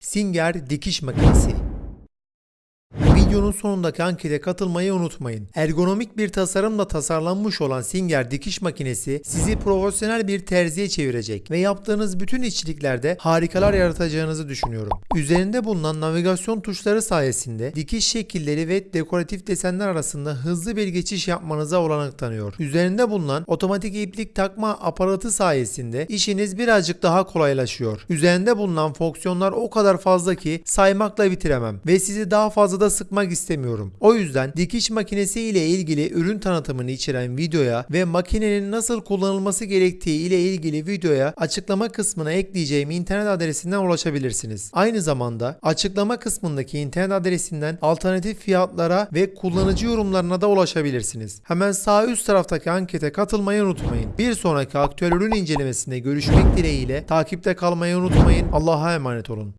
Singer dikiş makinesi. Videonun sonundaki ankete katılmayı unutmayın. Ergonomik bir tasarımla tasarlanmış olan Singer dikiş makinesi sizi profesyonel bir terziye çevirecek ve yaptığınız bütün işçiliklerde harikalar yaratacağınızı düşünüyorum. Üzerinde bulunan navigasyon tuşları sayesinde dikiş şekilleri ve dekoratif desenler arasında hızlı bir geçiş yapmanıza olanak tanıyor. Üzerinde bulunan otomatik iplik takma aparatı sayesinde işiniz birazcık daha kolaylaşıyor. Üzerinde bulunan fonksiyonlar o kadar fazla ki saymakla bitiremem ve sizi daha fazla da sıkmak istemiyorum. O yüzden dikiş makinesi ile ilgili ürün tanıtımını içeren videoya ve makinenin nasıl kullanılması gerektiği ile ilgili videoya açıklama kısmına ekleyeceğim internet adresinden ulaşabilirsiniz. Aynı zamanda açıklama kısmındaki internet adresinden alternatif fiyatlara ve kullanıcı yorumlarına da ulaşabilirsiniz. Hemen sağ üst taraftaki ankete katılmayı unutmayın. Bir sonraki aktüel ürün incelemesinde görüşmek dileğiyle takipte kalmayı unutmayın. Allah'a emanet olun.